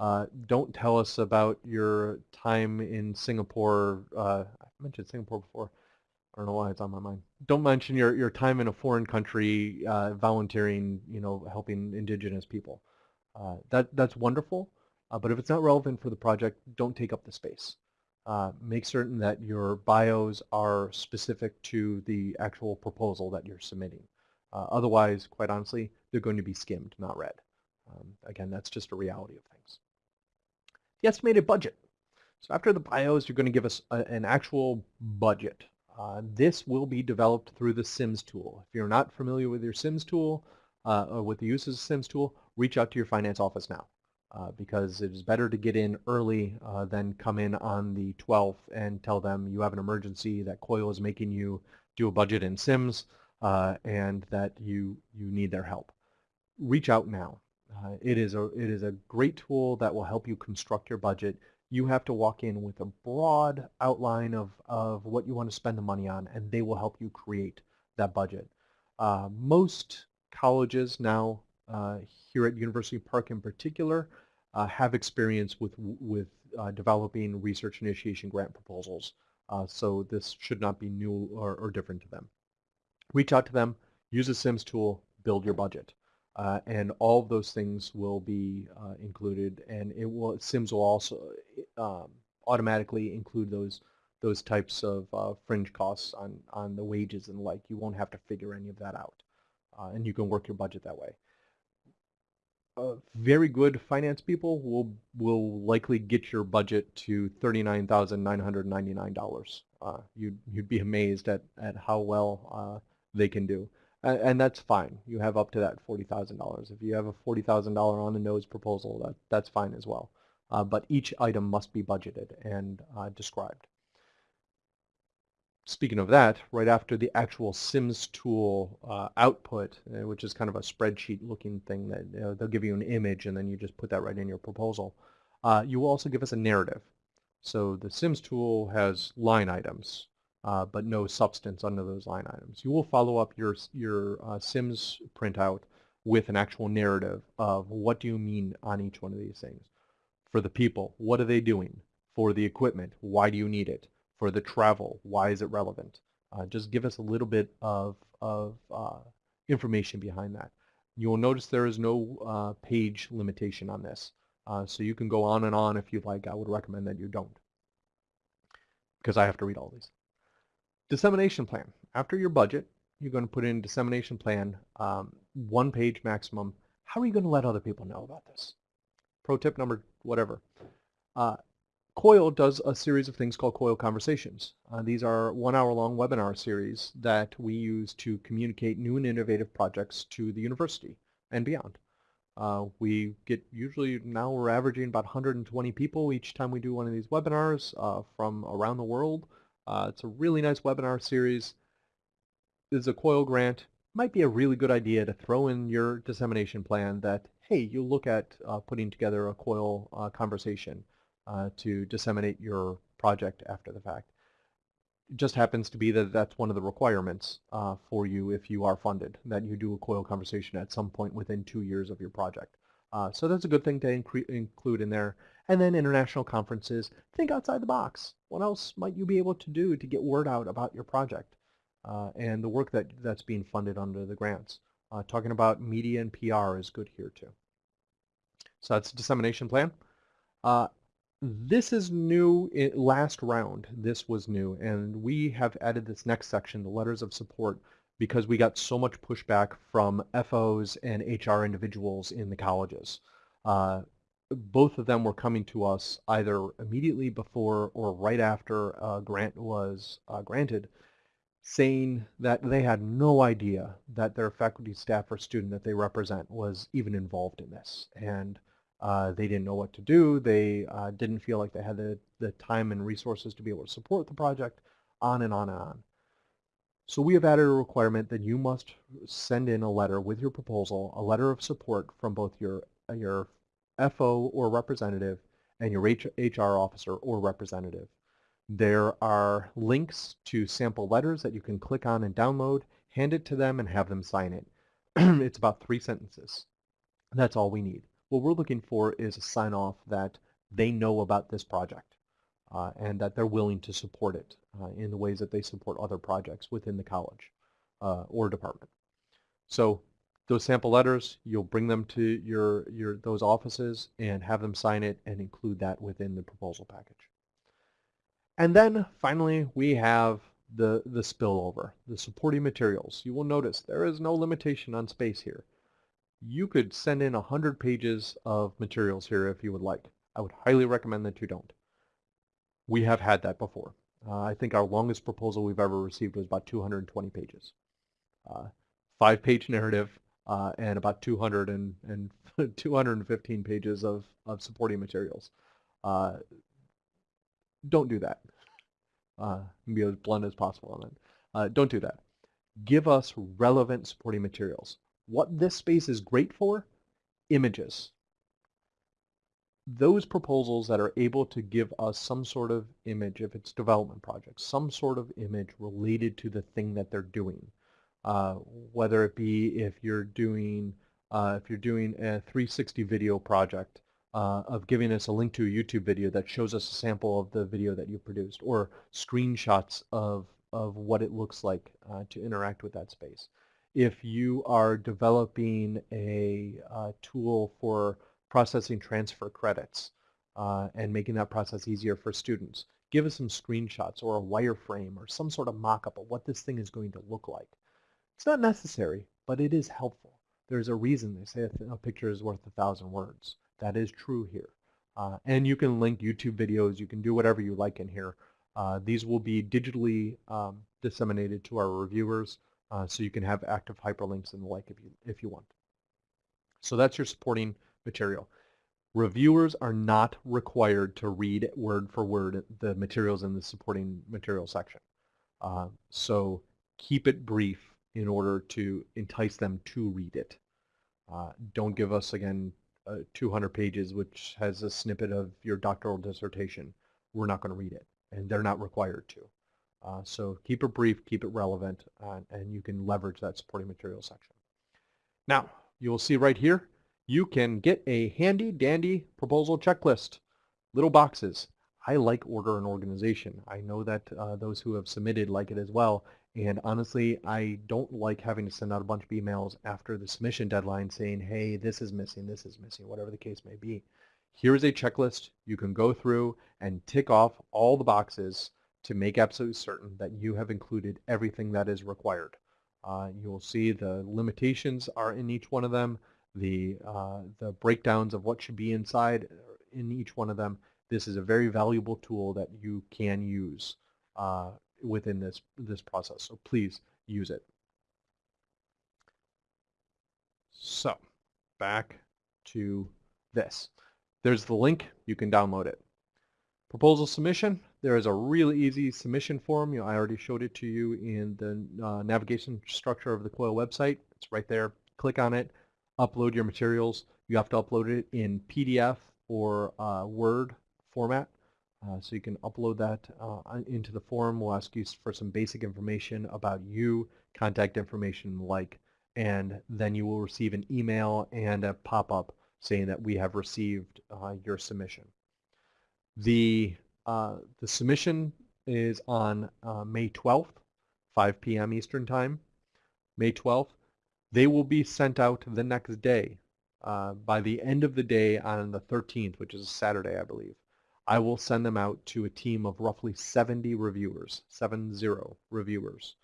uh, don't tell us about your time in Singapore. Uh, I mentioned Singapore before. I don't know why it's on my mind. Don't mention your, your time in a foreign country uh, volunteering, you know, helping indigenous people. Uh, that, that's wonderful, uh, but if it's not relevant for the project, don't take up the space. Uh, make certain that your bios are specific to the actual proposal that you're submitting. Uh, otherwise, quite honestly, they're going to be skimmed, not read. Um, again, that's just a reality of things. The estimated budget. So after the bios, you're going to give us a, an actual budget uh, this will be developed through the SIMS tool. If you're not familiar with your SIMS tool, uh, or with the use of SIMS tool, reach out to your finance office now. Uh, because it is better to get in early uh, than come in on the 12th and tell them you have an emergency, that COIL is making you do a budget in SIMS. uh, and that you, you need their help. Reach out now. It, is a, it is a great tool that will help you construct your budget. You have to walk in with a broad outline of, of what you want to spend the money on, and they will help you create that budget. Uh, most colleges now, uh, here at University Park in particular, uh, have experience with, with uh, developing research initiation grant proposals. Uh, so this should not be new or, or, different to them. Reach out to them, use a SIMS tool, build your budget. Uh, and all of those things will be uh, included and it will SIMS will also um, automatically include those those types of uh, fringe costs on, on the wages and like. You won't have to figure any of that out. Uh, and you can work your budget that way uh, very good finance people will will likely get your budget to thirty-nine thousand nine hundred ninety-nine dollars. Uh, you'd you'd be amazed at at how well they can do, and, and, that's fine. You have up to that forty thousand dollars. If you have a forty thousand dollar on the nose proposal, that that's fine as well. Uh, but each item must be budgeted and uh, described speaking of that, right after the actual SIMS tool uh, output, uh, which is kind of a spreadsheet looking thing that you know, they'll give you an image and then you just put that right in your proposal, uh, you will also give us a narrative. So the SIMS tool has line items, uh, but no substance under those line items. You will follow up your, your uh, SIMS printout with an actual narrative of what do you mean on each one of these things. For the people, what are they doing? For the equipment, why do you need it? for the travel. Why is it relevant? Uh, just give us a little bit of, of uh, information behind that. You will notice there is no uh, page limitation on this. Uh, so you can go on and on if you'd like. I would recommend that you don't because I have to read all these. Dissemination plan. After your budget, you're going to put in dissemination plan, um, one page maximum. How are you going to let other people know about this? Pro tip number whatever. Uh, COIL does a series of things called COIL Conversations. Uh, these are one hour long webinar series that we use to communicate new and innovative projects to the university and beyond. Uh, we get usually now we're averaging about 120 people each time we do one of these webinars uh, from around the world. Uh, it's a really nice webinar series. This is a COIL grant. Might be a really good idea to throw in your dissemination plan that, hey, you look at uh, putting together a COIL uh, conversation uh, to disseminate your project after the fact. It just happens to be that that's one of the requirements uh, for you if you are funded, that you do a COIL conversation at some point within two years of your project. Uh, so that's a good thing to include in there. And then international conferences, think outside the box. What else might you be able to do to get word out about your project uh, and the work that, that's being funded under the grants? Uh, talking about media and PR is good here too. So that's dissemination plan. Uh, this is new, last round, this was new, and we have added this next section, the letters of support, because we got so much pushback from FOs and HR individuals in the colleges. Uh, both of them were coming to us either immediately before or right after a grant was uh, granted, saying that they had no idea that their faculty, staff, or student that they represent was even involved in this. And uh, they didn't know what to do. They uh, didn't feel like they had the, the time and resources to be able to support the project, on and on and on. So we have added a requirement that you must send in a letter with your proposal, a letter of support from both your, uh, your FO or representative and your HR officer or representative. There are links to sample letters that you can click on and download, hand it to them and have them sign it. [CLEARS THROAT] it's about three sentences. That's all we need. What we're looking for is a sign off that they know about this project uh, and that they're willing to support it uh, in the ways that they support other projects within the college uh, or department. So those sample letters, you'll bring them to your, your those offices and have them sign it and include that within the proposal package. And then finally we have the, the spillover, the supporting materials. You will notice there is no limitation on space here you could send in 100 pages of materials here if you would like. I would highly recommend that you don't. We have had that before. Uh, I think our longest proposal we've ever received was about 220 pages. Uh, Five-page narrative uh, and about 200 and, and [LAUGHS] 215 pages of, of supporting materials. Uh, don't do that. Uh, be as blunt as possible on that. Uh, don't do that give us relevant supporting materials. What this space is great for, images. Those proposals that are able to give us some sort of image, if it's development projects, some sort of image related to the thing that they're doing. Uh, whether it be if you're doing uh, if you're doing a 360 video project uh, of giving us a link to a YouTube video that shows us a sample of the video that you produced or screenshots of, of what it looks like uh, to interact with that space. If you are developing a uh, tool for processing transfer credits and making that process easier for students, give us some screenshots or a wireframe or some sort of mock-up of what this thing is going to look like. It's not necessary, but it is helpful. There's a reason they say a, a picture is worth a thousand words. That is true here. Uh, and you can link YouTube videos. You can do whatever you like in here. Uh, these will be digitally um, disseminated to our reviewers, uh, so you can have active hyperlinks and the like if you, if you want. So that's your supporting material. Reviewers are not required to read word for word the materials in the supporting material section. Uh, so keep it brief in order to entice them to read it. Uh, don't give us, again, uh, 200 pages which has a snippet of your doctoral dissertation. We're not going to read it, and they're not required to. Uh, so keep it brief, keep it relevant, uh, and you can leverage that supporting material section. Now, you will see right here, you can get a handy dandy proposal checklist. Little boxes. I like order and organization. I know that uh, those who have submitted like it as well, and honestly, I don't like having to send out a bunch of emails after the submission deadline saying, hey, this is missing, this is missing, whatever the case may be. Here's a checklist you can go through and tick off all the boxes to make absolutely certain that you have included everything that is required. Uh, you'll see the limitations are in each one of them, the, uh, the breakdowns of what should be inside in each one of them. This is a very valuable tool that you can use. Uh, within this, this process. So please use it. So back to this. There's the link. You can download it. Proposal submission. There is a really easy submission form. You know, I already showed it to you in the uh, navigation structure of the COIL website. It's right there. Click on it. Upload your materials. You have to upload it in PDF or uh, Word format. Uh, so you can upload that uh, into the form. We'll ask you for some basic information about you, contact information like, and then you will receive an email and a pop-up saying that we have received uh, your submission. The, uh, the submission is on uh, May 12th, 5 p.m. Eastern Time. May 12th. They will be sent out the next day uh, by the end of the day on the 13th, which is Saturday, I believe. I will send them out to a team of roughly 70 reviewers, 7-0 reviewers.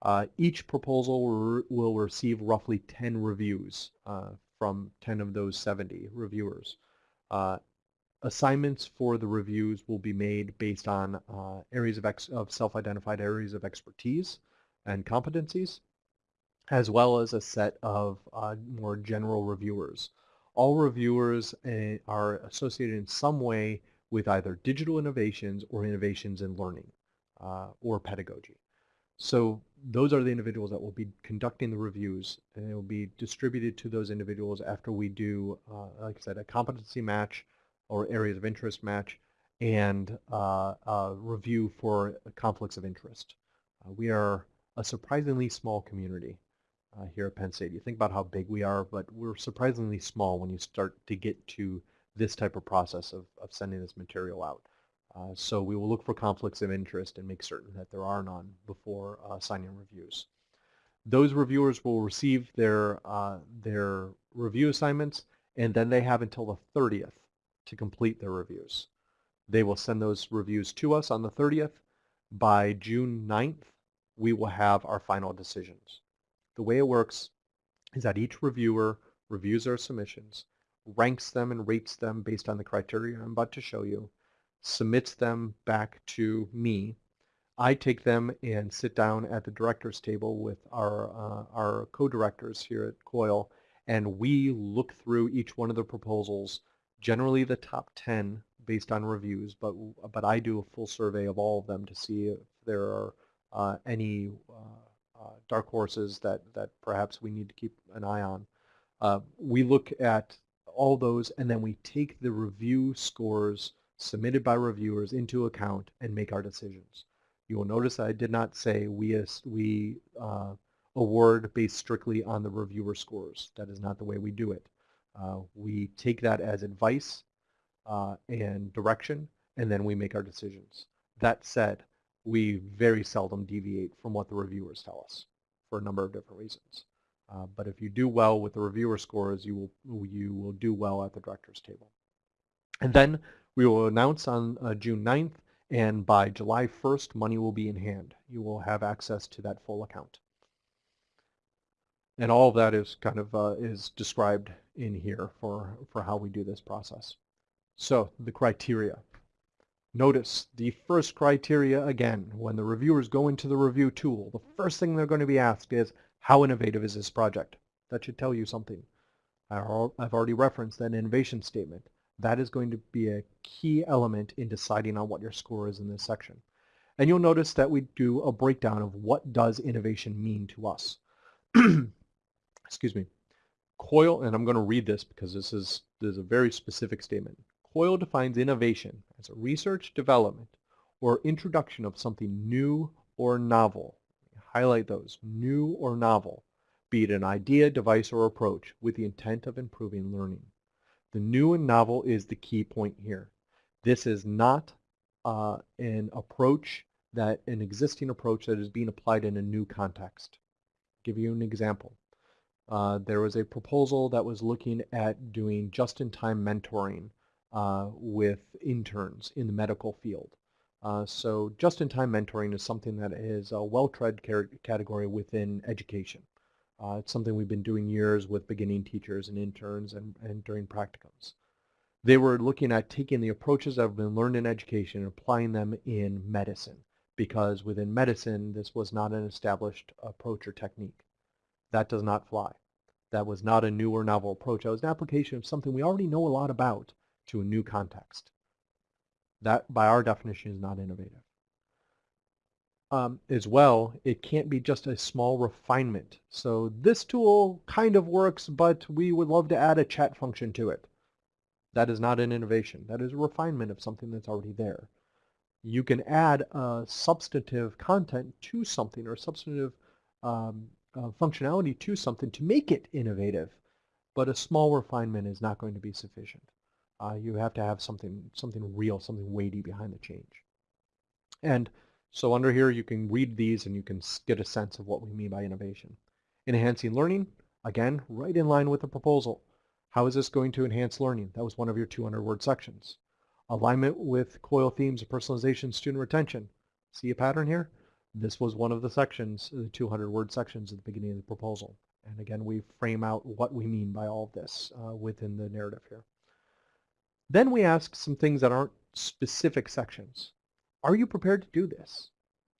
Uh, each proposal will, will, receive roughly 10 reviews uh, from 10 of those 70 reviewers. Uh, assignments for the reviews will be made based on uh, areas of, of self-identified areas of expertise and competencies, as well as a set of uh, more general reviewers. All reviewers uh, are associated in some way with either digital innovations or innovations in learning uh, or pedagogy. So those are the individuals that will be conducting the reviews and it will be distributed to those individuals after we do, uh, like I said, a competency match or areas of interest match and uh, a review for conflicts of interest. Uh, we are a surprisingly small community uh, here at Penn State. You think about how big we are, but we're surprisingly small when you start to get to this type of process of, of sending this material out. Uh, so we will look for conflicts of interest and make certain that there are none before uh, signing reviews. Those reviewers will receive their, uh, their review assignments and then they have until the 30th to complete their reviews. They will send those reviews to us on the 30th. By June 9th, we will have our final decisions. The way it works is that each reviewer reviews our submissions ranks them and rates them based on the criteria I'm about to show you, submits them back to me. I take them and sit down at the director's table with our, uh, our co-directors here at COIL, and we look through each one of the proposals, generally the top 10 based on reviews, but, but I do a full survey of all of them to see if there are uh, any uh, uh, dark horses that, that perhaps we need to keep an eye on. Uh, we look at all those and then we take the review scores submitted by reviewers into account and make our decisions. You will notice I did not say we, we uh, award based strictly on the reviewer scores. That is not the way we do it. Uh, we take that as advice uh, and direction, and then we make our decisions. That said, we very seldom deviate from what the reviewers tell us for a number of different reasons. Uh, but if you do well with the reviewer scores, you will, you will do well at the director's table. And then we will announce on uh, June 9th, and by July 1st, money will be in hand. You will have access to that full account. And all of that is kind of uh, is described in here for, for how we do this process. So the criteria. Notice the first criteria again, when the reviewers go into the review tool, the first thing they're going to be asked is, how innovative is this project? That should tell you something. I've already referenced that innovation statement. That is going to be a key element in deciding on what your score is in this section. And you'll notice that we do a breakdown of what does innovation mean to us. [CLEARS THROAT] Excuse me. COIL, and I'm going to read this because this is, this is a very specific statement. COIL defines innovation as a research, development, or introduction of something new or novel. Highlight those, new or novel, be it an idea, device, or approach, with the intent of improving learning. The new and novel is the key point here. This is not uh, an approach that an existing approach that is being applied in a new context. I'll give you an example. Uh, there was a proposal that was looking at doing just-in-time mentoring uh, with interns in the medical field. Uh, so just-in-time mentoring is something that is a well-tread category within education. Uh, it's something we've been doing years with beginning teachers and interns and, and during practicums. They were looking at taking the approaches that have been learned in education and applying them in medicine because within medicine this was not an established approach or technique. That does not fly. That was not a new or novel approach. That was an application of something we already know a lot about to a new context. That, by our definition, is not innovative um, as well, it can't be just a small refinement. So this tool kind of works, but we would love to add a chat function to it. That is not an innovation. That is a refinement of something that's already there. You can add a substantive content to something or substantive um, uh, functionality to something to make it innovative, but a small refinement is not going to be sufficient. Uh, you have to have something, something real, something weighty behind the change. And so under here you can read these and you can get a sense of what we mean by innovation. Enhancing learning, again, right in line with the proposal. How is this going to enhance learning? That was one of your 200 word sections. Alignment with COIL themes of personalization, student retention. See a pattern here? This was one of the sections, the 200 word sections at the beginning of the proposal. And again, we frame out what we mean by all of this uh, within the narrative here. Then we ask some things that aren't specific sections are you prepared to do this?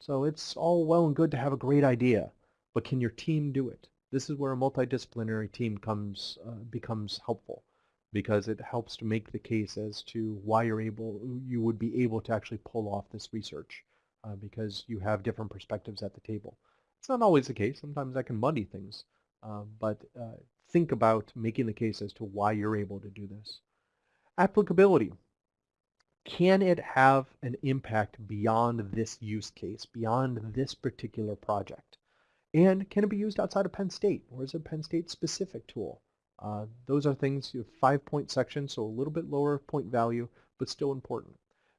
So it's all well and good to have a great idea, but can your team do it? This is where a multidisciplinary team comes uh, becomes helpful because it helps to make the case as to why you're able, you would be able to actually pull off this research uh, because you have different perspectives at the table. It's not always the case. Sometimes that can muddy things, uh, but uh, think about making the case as to why you're able to do this. Applicability can it have an impact beyond this use case, beyond this particular project? And can it be used outside of Penn State, or is it a Penn State specific tool? Uh, those are things, you have five point section, so a little bit lower point value, but still important.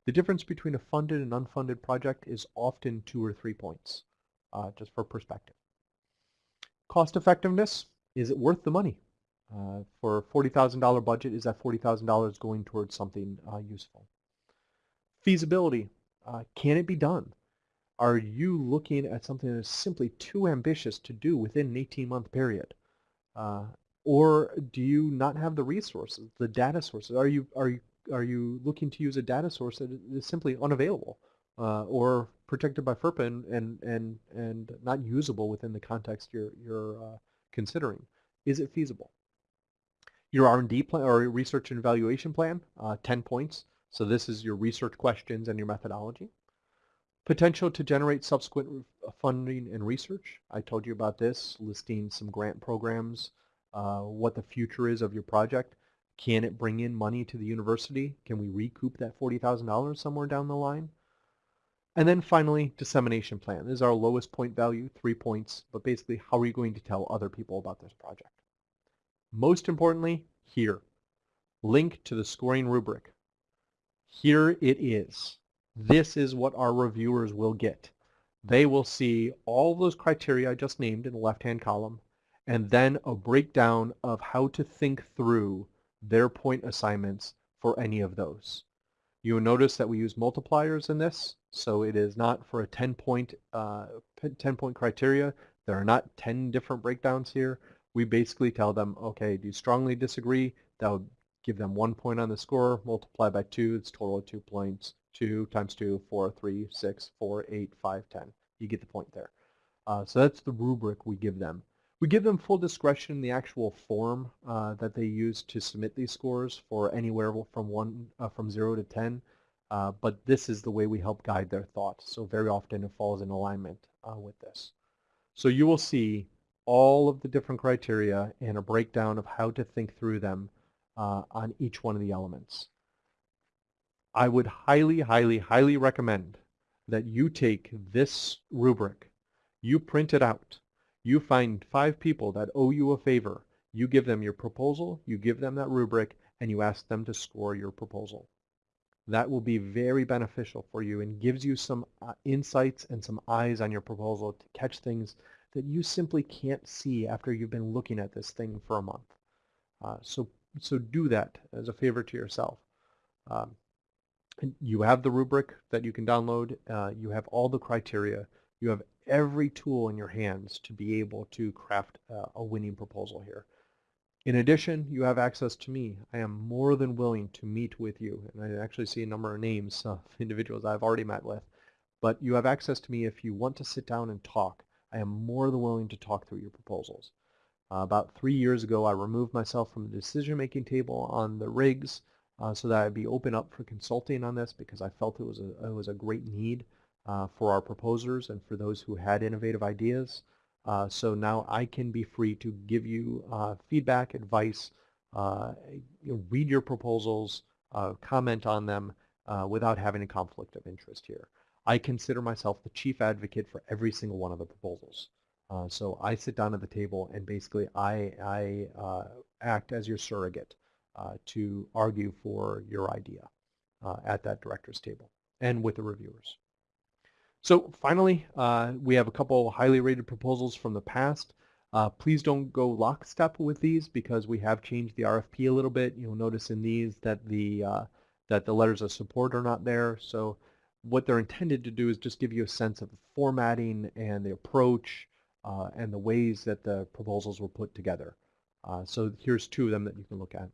The difference between a funded and unfunded project is often two or three points, uh, just for perspective. Cost effectiveness, is it worth the money? Uh, for a $40,000 budget, is that $40,000 going towards something uh, useful? Feasibility. Uh, can it be done? Are you looking at something that is simply too ambitious to do within an 18-month period? Uh, or do you not have the resources, the data sources? Are you, are you, are you looking to use a data source that is simply unavailable uh, or protected by FERPA and, and, and, and not usable within the context you're, you're considering? Is it feasible? Your R&D plan or research and evaluation plan, uh, 10 points. So this is your research questions and your methodology. Potential to generate subsequent funding and research. I told you about this, listing some grant programs, uh, what the future is of your project. Can it bring in money to the university? Can we recoup that $40,000 somewhere down the line? And then finally, dissemination plan. This is our lowest point value, three points, but basically how are you going to tell other people about this project? Most importantly, here, link to the scoring rubric. Here it is. This is what our reviewers will get. They will see all those criteria I just named in the left-hand column, and then a breakdown of how to think through their point assignments for any of those. You will notice that we use multipliers in this, so it is not for a 10 point, uh, 10 point criteria. There are not 10 different breakdowns here. We basically tell them, okay, do you strongly disagree? That would give them one point on the score, multiply by two, it's total of two points. Two times two, four, three, six, four, eight, five, ten. You get the point there. Uh, so that's the rubric we give them. We give them full discretion in the actual form uh, that they use to submit these scores for anywhere from one uh, from zero to ten. Uh, but this is the way we help guide their thoughts. So very often it falls in alignment uh, with this. So you will see all of the different criteria and a breakdown of how to think through them uh, on each one of the elements. I would highly, highly, highly recommend that you take this rubric, you print it out, you find five people that owe you a favor. You give them your proposal, you give them that rubric, and you ask them to score your proposal. That will be very beneficial for you and gives you some uh, insights and some eyes on your proposal to catch things that you simply can't see after you've been looking at this thing for a month. Uh, so, so do that as a favor to yourself. Um, you have the rubric that you can download. Uh, you have all the criteria. You have every tool in your hands to be able to craft uh, a winning proposal here. In addition, you have access to me. I am more than willing to meet with you, and I actually see a number of names of [LAUGHS] individuals I've already met with. But you have access to me if you want to sit down and talk. I am more than willing to talk through your proposals. Uh, about three years ago, I removed myself from the decision-making table on the rigs uh, so that I'd be open up for consulting on this because I felt it was a, it was a great need uh, for our proposers and for those who had innovative ideas. Uh, so now I can be free to give you uh, feedback, advice, uh, read your proposals, comment on them without having a conflict of interest here. I consider myself the chief advocate for every single one of the proposals. so I sit down at the table and basically I, I act as your surrogate to argue for your idea at that director's table and with the reviewers. So finally, uh, we have a couple highly rated proposals from the past. Uh, please don't go lockstep with these because we have changed the RFP a little bit. You'll notice in these that the uh, that the letters of support are not there. So what they're intended to do is just give you a sense of the formatting and the approach uh, and the ways that the proposals were put together. Uh, so here's two of them that you can look at.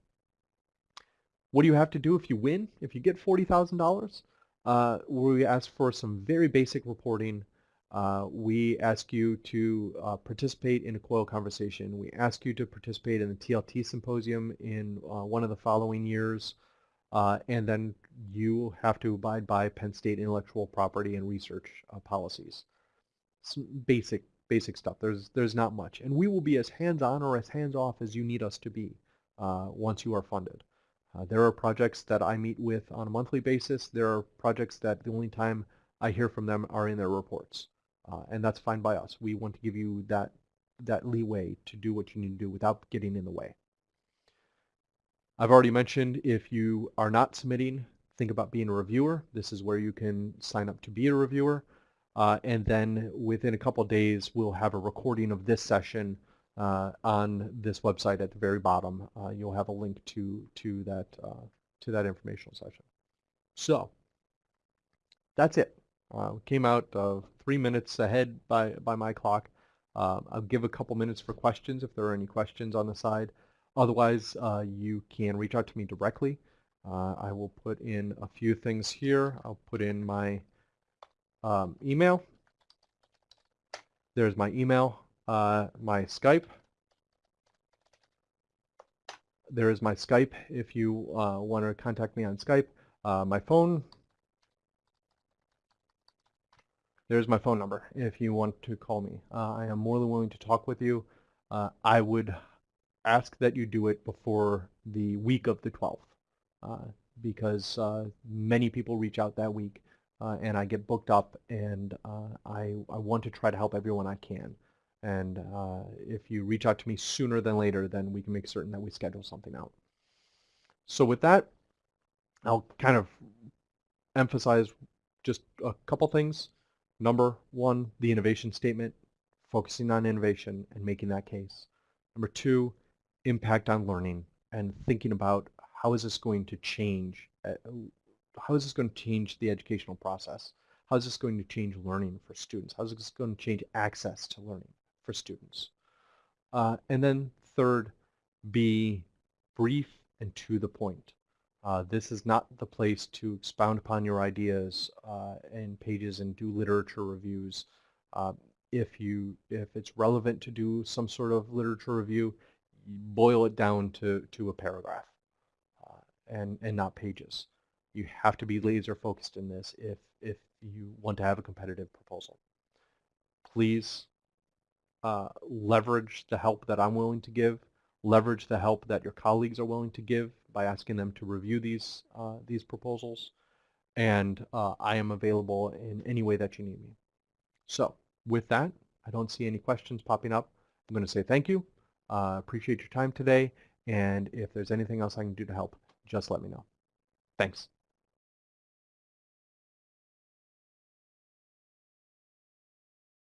What do you have to do if you win? If you get $40,000? uh, we ask for some very basic reporting. Uh, we ask you to uh, participate in a COIL conversation. We ask you to participate in the TLT symposium in uh, one of the following years. Uh, and then you have to abide by Penn State intellectual property and research uh, policies. Some basic, basic stuff. There's, there's not much. And we will be as hands-on or as hands-off as you need us to be once you are funded. Uh, there are projects that I meet with on a monthly basis. There are projects that the only time I hear from them are in their reports. Uh, and that's fine by us. We want to give you that, that leeway to do what you need to do without getting in the way. I've already mentioned if you are not submitting, think about being a reviewer. This is where you can sign up to be a reviewer. Uh, and then within a couple days, we'll have a recording of this session uh, on this website at the very bottom. Uh, you'll have a link to to that uh, to that informational session. So that's it. Uh, came out three minutes ahead by by my clock. Uh, I'll give a couple minutes for questions if there are any questions on the side. Otherwise, uh, you can reach out to me directly. I will put in a few things here. I'll put in my um, email. There's my email uh, my Skype. There is my Skype if you uh, want to contact me on Skype. Uh, my phone. there's my phone number if you want to call me. Uh, I am more than willing to talk with you. Uh, I would ask that you do it before the week of the 12th uh, because uh, many people reach out that week uh, and I get booked up and uh, I, I want to try to help everyone I can. And if you reach out to me sooner than later, then we can make certain that we schedule something out. So with that, I'll kind of emphasize just a couple things. Number one, the innovation statement, focusing on innovation and making that case. Number two, impact on learning and thinking about how is this going to change, uh, how is this going to change the educational process? How is this going to change learning for students? How is this going to change access to learning for students? Uh, and then third, be brief and to the point. Uh, this is not the place to expound upon your ideas uh, in pages and do literature reviews. Uh, if you if it's relevant to do some sort of literature review, boil it down to to a paragraph uh, and and not pages. You have to be laser focused in this if if you want to have a competitive proposal. Please uh, leverage the help that I'm willing to give. Leverage the help that your colleagues are willing to give by asking them to review these, uh, these proposals. And uh, I am available in any way that you need me. So with that, I don't see any questions popping up. I'm going to say thank you. Uh, appreciate your time today. And if there's anything else I can do to help, just let me know. Thanks.